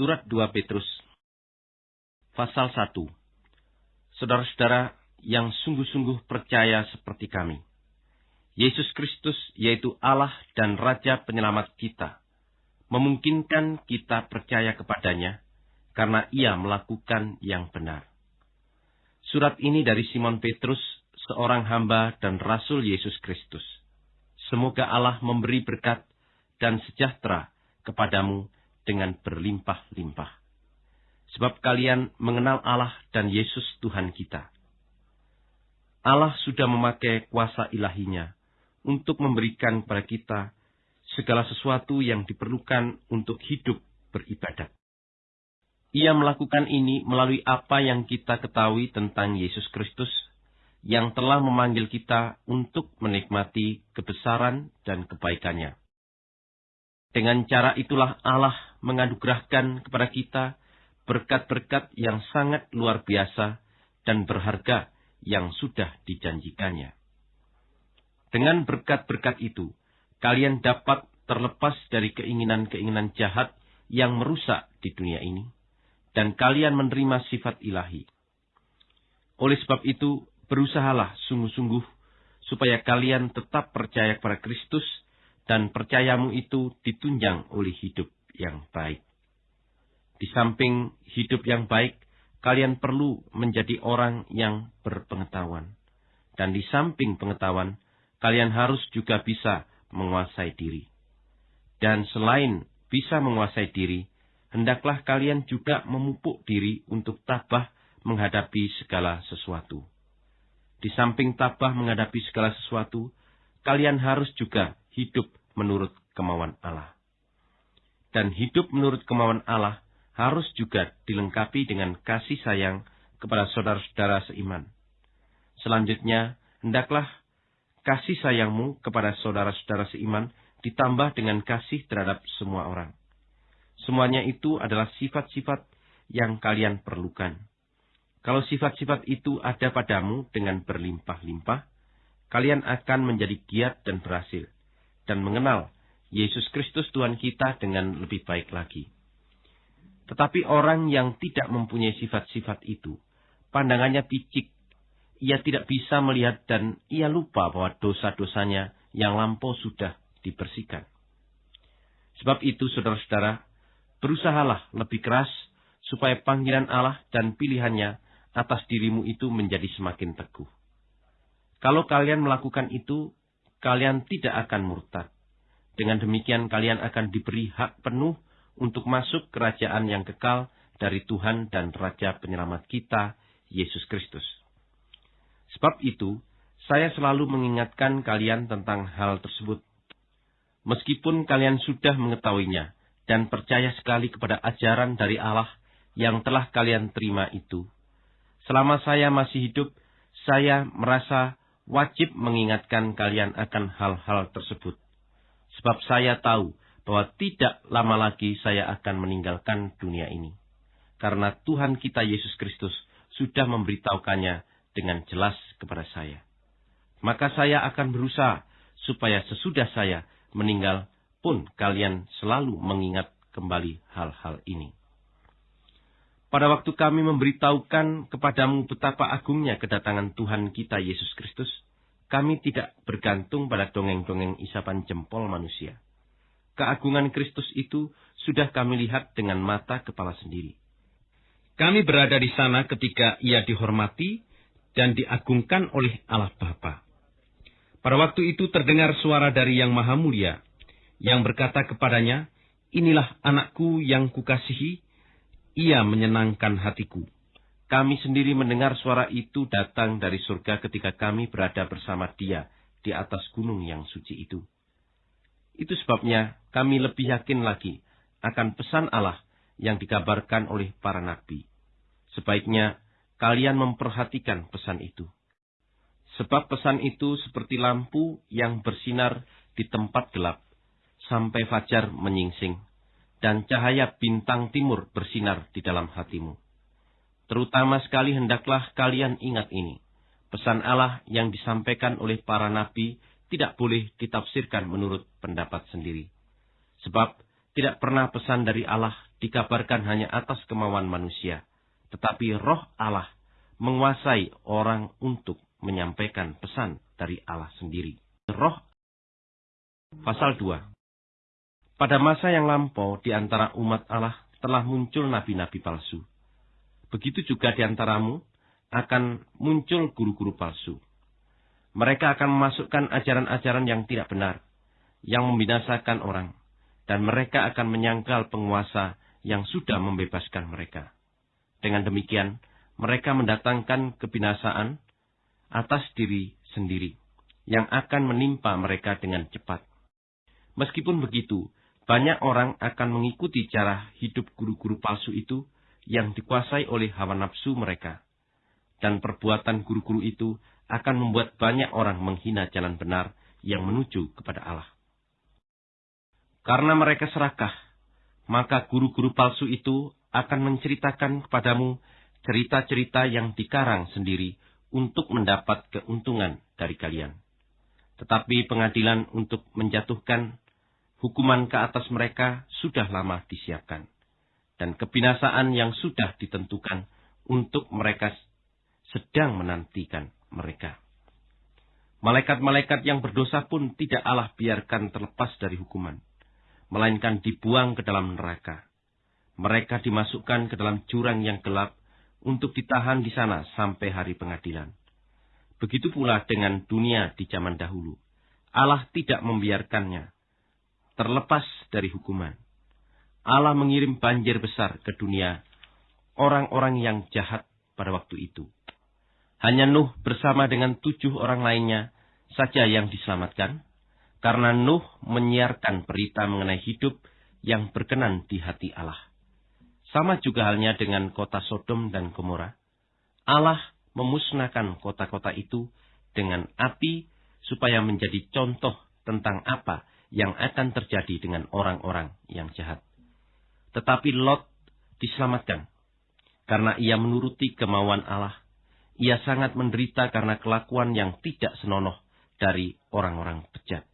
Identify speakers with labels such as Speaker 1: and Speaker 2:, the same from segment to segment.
Speaker 1: Surat 2 Petrus Pasal 1 Saudara-saudara yang sungguh-sungguh percaya seperti kami. Yesus Kristus yaitu Allah dan Raja penyelamat kita. Memungkinkan kita percaya kepadanya karena ia melakukan yang benar. Surat ini dari Simon Petrus, seorang hamba dan Rasul Yesus Kristus. Semoga Allah memberi berkat dan sejahtera kepadamu dengan berlimpah-limpah. Sebab kalian mengenal Allah dan Yesus Tuhan kita. Allah sudah memakai kuasa ilahinya untuk memberikan kepada kita segala sesuatu yang diperlukan untuk hidup beribadat. Ia melakukan ini melalui apa yang kita ketahui tentang Yesus Kristus yang telah memanggil kita untuk menikmati kebesaran dan kebaikannya. Dengan cara itulah Allah menganugerahkan kepada kita berkat-berkat yang sangat luar biasa dan berharga yang sudah dijanjikannya. Dengan berkat-berkat itu, kalian dapat terlepas dari keinginan-keinginan jahat yang merusak di dunia ini, dan kalian menerima sifat ilahi. Oleh sebab itu, berusahalah sungguh-sungguh supaya kalian tetap percaya kepada Kristus dan percayamu itu ditunjang oleh hidup yang baik. Di samping hidup yang baik, kalian perlu menjadi orang yang berpengetahuan. Dan di samping pengetahuan, kalian harus juga bisa menguasai diri. Dan selain bisa menguasai diri, hendaklah kalian juga memupuk diri untuk tabah menghadapi segala sesuatu. Di samping tabah menghadapi segala sesuatu, kalian harus juga hidup menurut kemauan Allah. Dan hidup menurut kemauan Allah harus juga dilengkapi dengan kasih sayang kepada saudara-saudara seiman. Selanjutnya, hendaklah kasih sayangmu kepada saudara-saudara seiman ditambah dengan kasih terhadap semua orang. Semuanya itu adalah sifat-sifat yang kalian perlukan. Kalau sifat-sifat itu ada padamu dengan berlimpah-limpah, kalian akan menjadi giat dan berhasil dan mengenal Yesus Kristus Tuhan kita dengan lebih baik lagi. Tetapi orang yang tidak mempunyai sifat-sifat itu, pandangannya picik. Ia tidak bisa melihat dan ia lupa bahwa dosa-dosanya yang lampau sudah dibersihkan. Sebab itu, saudara-saudara, berusahalah lebih keras supaya panggilan Allah dan pilihannya atas dirimu itu menjadi semakin teguh. Kalau kalian melakukan itu, kalian tidak akan murtad. Dengan demikian kalian akan diberi hak penuh untuk masuk kerajaan yang kekal dari Tuhan dan Raja penyelamat kita, Yesus Kristus. Sebab itu, saya selalu mengingatkan kalian tentang hal tersebut. Meskipun kalian sudah mengetahuinya dan percaya sekali kepada ajaran dari Allah yang telah kalian terima itu, selama saya masih hidup, saya merasa wajib mengingatkan kalian akan hal-hal tersebut. Sebab saya tahu bahwa tidak lama lagi saya akan meninggalkan dunia ini. Karena Tuhan kita Yesus Kristus sudah memberitahukannya dengan jelas kepada saya. Maka saya akan berusaha supaya sesudah saya meninggal pun kalian selalu mengingat kembali hal-hal ini. Pada waktu kami memberitahukan kepadamu betapa agungnya kedatangan Tuhan kita Yesus Kristus, kami tidak bergantung pada dongeng-dongeng isapan jempol manusia. Keagungan Kristus itu sudah kami lihat dengan mata kepala sendiri. Kami berada di sana ketika ia dihormati dan diagungkan oleh Allah Bapa. Pada waktu itu terdengar suara dari Yang Maha Mulia yang berkata kepadanya, Inilah anakku yang kukasihi, ia menyenangkan hatiku. Kami sendiri mendengar suara itu datang dari surga ketika kami berada bersama dia di atas gunung yang suci itu. Itu sebabnya kami lebih yakin lagi akan pesan Allah yang dikabarkan oleh para nabi. Sebaiknya kalian memperhatikan pesan itu. Sebab pesan itu seperti lampu yang bersinar di tempat gelap, sampai fajar menyingsing dan cahaya bintang timur bersinar di dalam hatimu. Terutama sekali hendaklah kalian ingat ini. Pesan Allah yang disampaikan oleh para nabi tidak boleh ditafsirkan menurut pendapat sendiri. Sebab tidak pernah pesan dari Allah dikabarkan hanya atas kemauan manusia, tetapi roh Allah menguasai orang untuk menyampaikan pesan dari Allah sendiri. Roh Pasal 2 Pada masa yang lampau di antara umat Allah telah muncul nabi-nabi palsu. Begitu juga di antaramu akan muncul guru-guru palsu. Mereka akan memasukkan ajaran-ajaran yang tidak benar, yang membinasakan orang, dan mereka akan menyangkal penguasa yang sudah membebaskan mereka. Dengan demikian, mereka mendatangkan kebinasaan atas diri sendiri, yang akan menimpa mereka dengan cepat. Meskipun begitu, banyak orang akan mengikuti cara hidup guru-guru palsu itu yang dikuasai oleh hawa nafsu mereka. Dan perbuatan guru-guru itu akan membuat banyak orang menghina jalan benar yang menuju kepada Allah. Karena mereka serakah, maka guru-guru palsu itu akan menceritakan kepadamu cerita-cerita yang dikarang sendiri untuk mendapat keuntungan dari kalian. Tetapi pengadilan untuk menjatuhkan hukuman ke atas mereka sudah lama disiapkan. Dan kebinasaan yang sudah ditentukan untuk mereka sedang menantikan mereka. Malaikat-malaikat yang berdosa pun tidak Allah biarkan terlepas dari hukuman, melainkan dibuang ke dalam neraka. Mereka dimasukkan ke dalam jurang yang gelap untuk ditahan di sana sampai hari pengadilan. Begitu pula dengan dunia di zaman dahulu. Allah tidak membiarkannya terlepas dari hukuman. Allah mengirim banjir besar ke dunia orang-orang yang jahat pada waktu itu. Hanya Nuh bersama dengan tujuh orang lainnya saja yang diselamatkan, karena Nuh menyiarkan berita mengenai hidup yang berkenan di hati Allah. Sama juga halnya dengan kota Sodom dan Gomora. Allah memusnahkan kota-kota itu dengan api supaya menjadi contoh tentang apa yang akan terjadi dengan orang-orang yang jahat. Tetapi Lot diselamatkan karena ia menuruti kemauan Allah ia sangat menderita karena kelakuan yang tidak senonoh dari orang-orang bejat.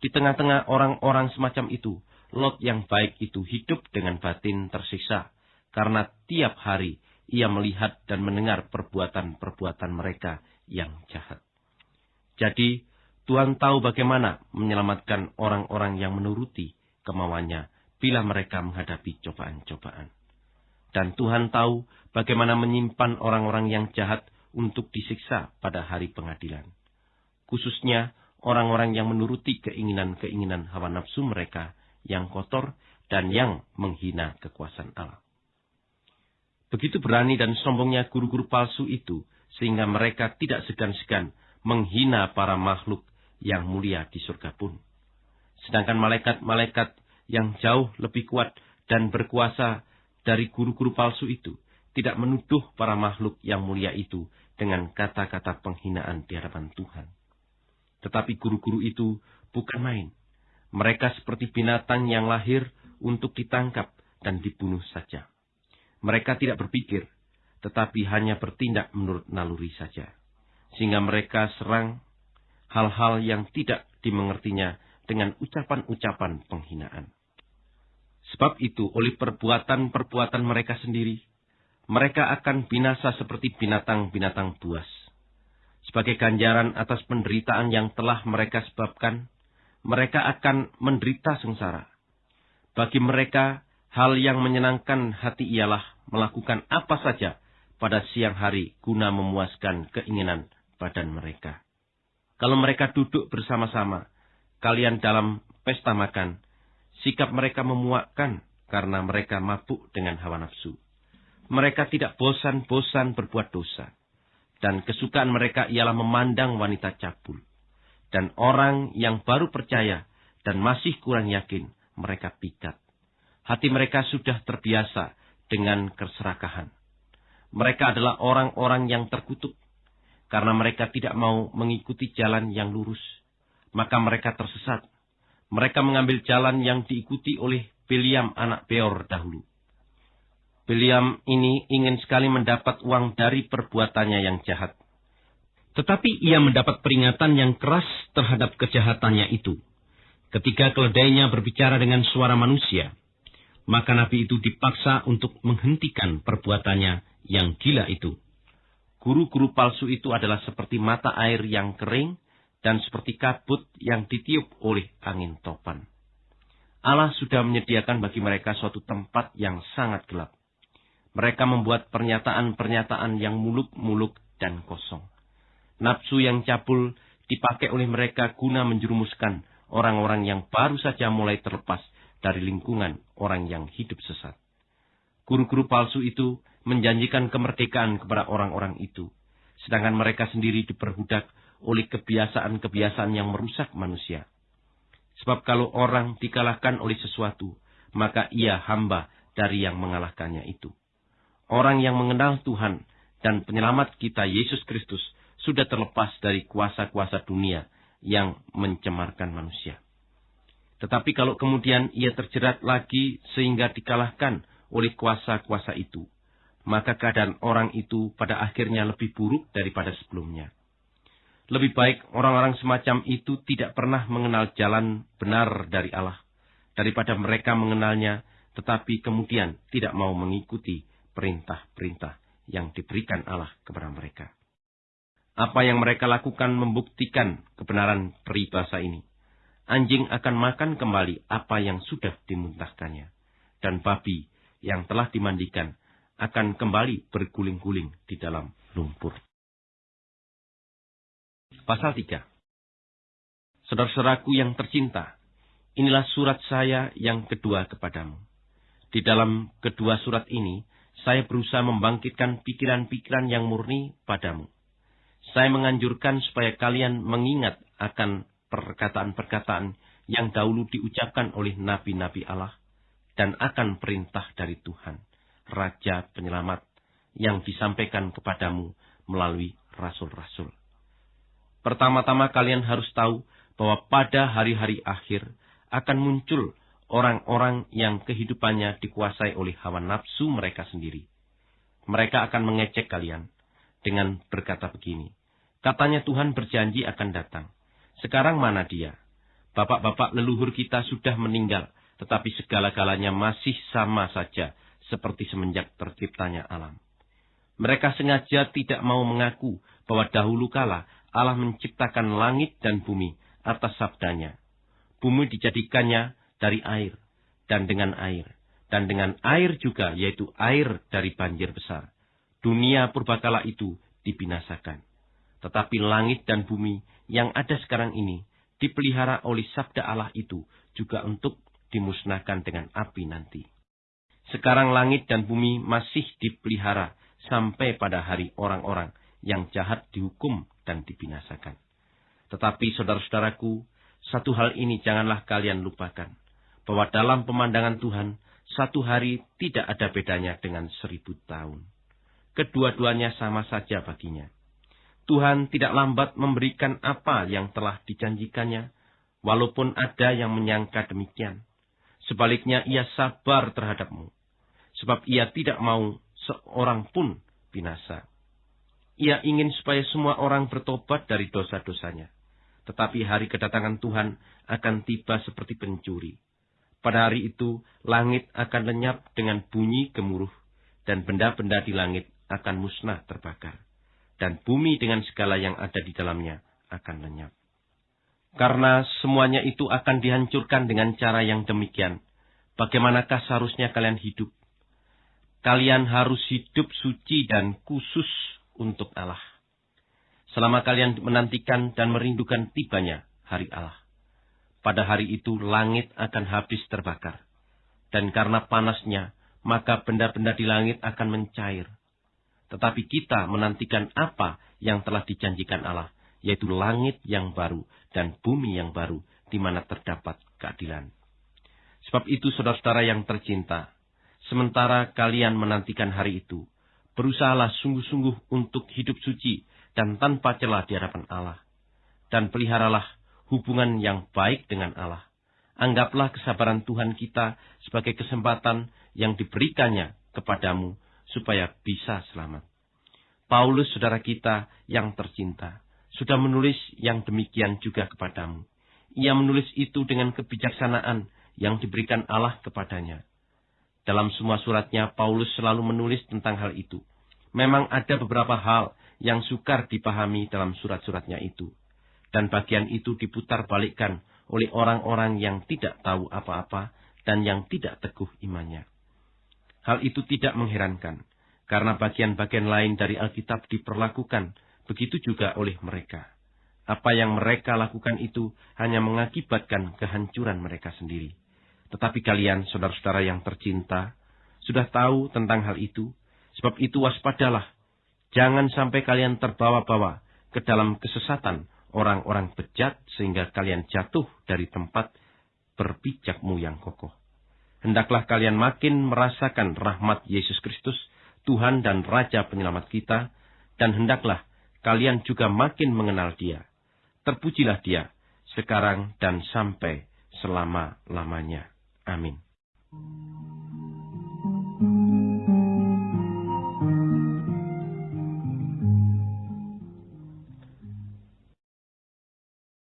Speaker 1: Di tengah-tengah orang-orang semacam itu, Lot yang baik itu hidup dengan batin tersiksa, karena tiap hari ia melihat dan mendengar perbuatan-perbuatan mereka yang jahat. Jadi, Tuhan tahu bagaimana menyelamatkan orang-orang yang menuruti kemauannya bila mereka menghadapi cobaan-cobaan. Dan Tuhan tahu bagaimana menyimpan orang-orang yang jahat untuk disiksa pada hari pengadilan. Khususnya orang-orang yang menuruti keinginan-keinginan hawa nafsu mereka yang kotor dan yang menghina kekuasaan Allah. Begitu berani dan sombongnya guru-guru palsu itu, sehingga mereka tidak segan-segan menghina para makhluk yang mulia di surga pun. Sedangkan malaikat-malaikat yang jauh lebih kuat dan berkuasa dari guru-guru palsu itu tidak menuduh para makhluk yang mulia itu dengan kata-kata penghinaan di hadapan Tuhan. Tetapi guru-guru itu bukan main. Mereka seperti binatang yang lahir untuk ditangkap dan dibunuh saja. Mereka tidak berpikir, tetapi hanya bertindak menurut naluri saja. Sehingga mereka serang hal-hal yang tidak dimengertinya dengan ucapan-ucapan penghinaan. Sebab itu, oleh perbuatan-perbuatan mereka sendiri, mereka akan binasa seperti binatang-binatang buas. Sebagai ganjaran atas penderitaan yang telah mereka sebabkan, mereka akan menderita sengsara. Bagi mereka, hal yang menyenangkan hati ialah melakukan apa saja pada siang hari guna memuaskan keinginan badan mereka. Kalau mereka duduk bersama-sama, kalian dalam pesta makan, Sikap mereka memuakkan karena mereka mabuk dengan hawa nafsu. Mereka tidak bosan-bosan berbuat dosa. Dan kesukaan mereka ialah memandang wanita cabul. Dan orang yang baru percaya dan masih kurang yakin, mereka pikat. Hati mereka sudah terbiasa dengan keserakahan. Mereka adalah orang-orang yang terkutuk. Karena mereka tidak mau mengikuti jalan yang lurus. Maka mereka tersesat mereka mengambil jalan yang diikuti oleh Biliam anak Beor dahulu. Biliam ini ingin sekali mendapat uang dari perbuatannya yang jahat. Tetapi ia mendapat peringatan yang keras terhadap kejahatannya itu. Ketika keledainya berbicara dengan suara manusia, maka nabi itu dipaksa untuk menghentikan perbuatannya yang gila itu. Guru-guru palsu itu adalah seperti mata air yang kering dan seperti kabut yang ditiup oleh angin topan. Allah sudah menyediakan bagi mereka suatu tempat yang sangat gelap. Mereka membuat pernyataan-pernyataan yang muluk-muluk dan kosong. Nafsu yang cabul dipakai oleh mereka guna menjerumuskan orang-orang yang baru saja mulai terlepas dari lingkungan orang yang hidup sesat. Guru-guru palsu itu menjanjikan kemerdekaan kepada orang-orang itu, sedangkan mereka sendiri diperbudak oleh kebiasaan-kebiasaan yang merusak manusia. Sebab kalau orang dikalahkan oleh sesuatu, maka ia hamba dari yang mengalahkannya itu. Orang yang mengenal Tuhan dan penyelamat kita Yesus Kristus sudah terlepas dari kuasa-kuasa dunia yang mencemarkan manusia. Tetapi kalau kemudian ia terjerat lagi sehingga dikalahkan oleh kuasa-kuasa itu, maka keadaan orang itu pada akhirnya lebih buruk daripada sebelumnya. Lebih baik orang-orang semacam itu tidak pernah mengenal jalan benar dari Allah, daripada mereka mengenalnya tetapi kemudian tidak mau mengikuti perintah-perintah yang diberikan Allah kepada mereka. Apa yang mereka lakukan membuktikan kebenaran peribahasa ini. Anjing akan makan kembali apa yang sudah dimuntahkannya. Dan babi yang telah dimandikan akan kembali berguling-guling di dalam lumpur. Pasal 3 Saudara-saudaraku yang tercinta, inilah surat saya yang kedua kepadamu. Di dalam kedua surat ini, saya berusaha membangkitkan pikiran-pikiran yang murni padamu saya menganjurkan supaya kalian mengingat akan perkataan-perkataan yang dahulu diucapkan oleh nabi-nabi Allah dan akan perintah dari Tuhan, Raja Penyelamat, yang disampaikan kepadamu melalui rasul-rasul. Pertama-tama kalian harus tahu bahwa pada hari-hari akhir akan muncul orang-orang yang kehidupannya dikuasai oleh hawa nafsu mereka sendiri. Mereka akan mengecek kalian dengan berkata begini. Katanya Tuhan berjanji akan datang. Sekarang mana dia? Bapak-bapak leluhur kita sudah meninggal, tetapi segala-galanya masih sama saja seperti semenjak terciptanya alam. Mereka sengaja tidak mau mengaku bahwa dahulu kala Allah menciptakan langit dan bumi atas sabdanya. Bumi dijadikannya dari air, dan dengan air, dan dengan air juga, yaitu air dari banjir besar. Dunia purbakala itu dibinasakan. Tetapi langit dan bumi yang ada sekarang ini dipelihara oleh sabda Allah itu juga untuk dimusnahkan dengan api nanti. Sekarang langit dan bumi masih dipelihara sampai pada hari orang-orang yang jahat dihukum dan dibinasakan. Tetapi saudara-saudaraku, satu hal ini janganlah kalian lupakan, bahwa dalam pemandangan Tuhan, satu hari tidak ada bedanya dengan seribu tahun kedua-duanya sama saja baginya. Tuhan tidak lambat memberikan apa yang telah dijanjikannya, walaupun ada yang menyangka demikian. Sebaliknya ia sabar terhadapmu, sebab ia tidak mau seorang pun binasa. Ia ingin supaya semua orang bertobat dari dosa-dosanya. Tetapi hari kedatangan Tuhan akan tiba seperti pencuri. Pada hari itu, langit akan lenyap dengan bunyi gemuruh, dan benda-benda di langit akan musnah terbakar, dan bumi dengan segala yang ada di dalamnya akan lenyap. Karena semuanya itu akan dihancurkan dengan cara yang demikian, bagaimanakah seharusnya kalian hidup? Kalian harus hidup suci dan khusus untuk Allah. Selama kalian menantikan dan merindukan tibanya hari Allah. Pada hari itu langit akan habis terbakar. Dan karena panasnya, maka benda-benda di langit akan mencair tetapi kita menantikan apa yang telah dijanjikan Allah, yaitu langit yang baru dan bumi yang baru, di mana terdapat keadilan. Sebab itu, saudara-saudara yang tercinta, sementara kalian menantikan hari itu, berusahalah sungguh-sungguh untuk hidup suci dan tanpa celah di hadapan Allah. Dan peliharalah hubungan yang baik dengan Allah. Anggaplah kesabaran Tuhan kita sebagai kesempatan yang diberikannya kepadamu supaya bisa selamat. Paulus, saudara kita yang tercinta, sudah menulis yang demikian juga kepadamu. ia menulis itu dengan kebijaksanaan yang diberikan Allah kepadanya. Dalam semua suratnya, Paulus selalu menulis tentang hal itu. Memang ada beberapa hal yang sukar dipahami dalam surat-suratnya itu. Dan bagian itu diputar balikkan oleh orang-orang yang tidak tahu apa-apa dan yang tidak teguh imannya. Hal itu tidak mengherankan, karena bagian-bagian lain dari Alkitab diperlakukan begitu juga oleh mereka. Apa yang mereka lakukan itu hanya mengakibatkan kehancuran mereka sendiri. Tetapi kalian, saudara-saudara yang tercinta, sudah tahu tentang hal itu, sebab itu waspadalah. Jangan sampai kalian terbawa-bawa ke dalam kesesatan orang-orang bejat sehingga kalian jatuh dari tempat berpijakmu yang kokoh. Hendaklah kalian makin merasakan rahmat Yesus Kristus, Tuhan dan Raja penyelamat kita, dan hendaklah kalian juga makin mengenal dia Terpujilah dia, sekarang dan sampai selama-lamanya. Amin.